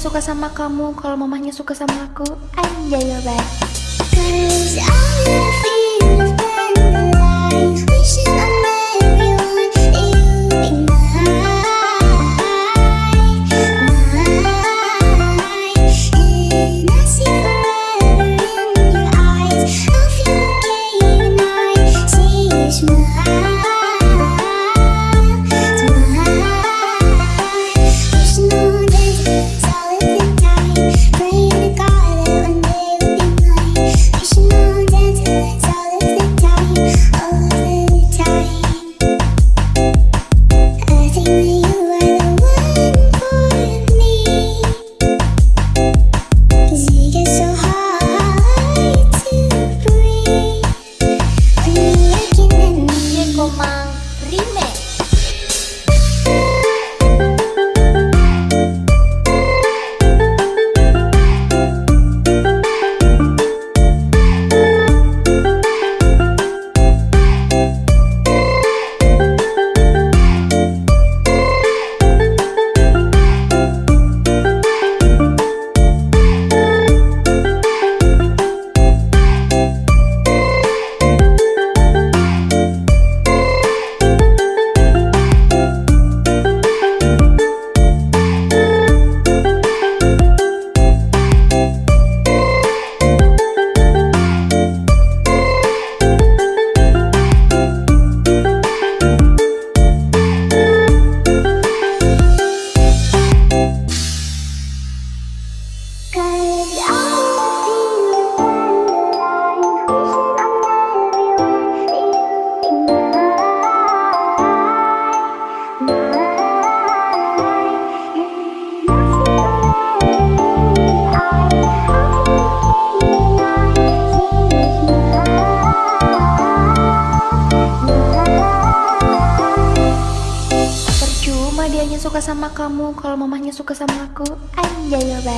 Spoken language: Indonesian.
suka sama kamu kalau mamahnya suka sama aku anjay ya Cause I cuma dianya suka sama kamu kalau mamahnya suka sama aku anjay ya.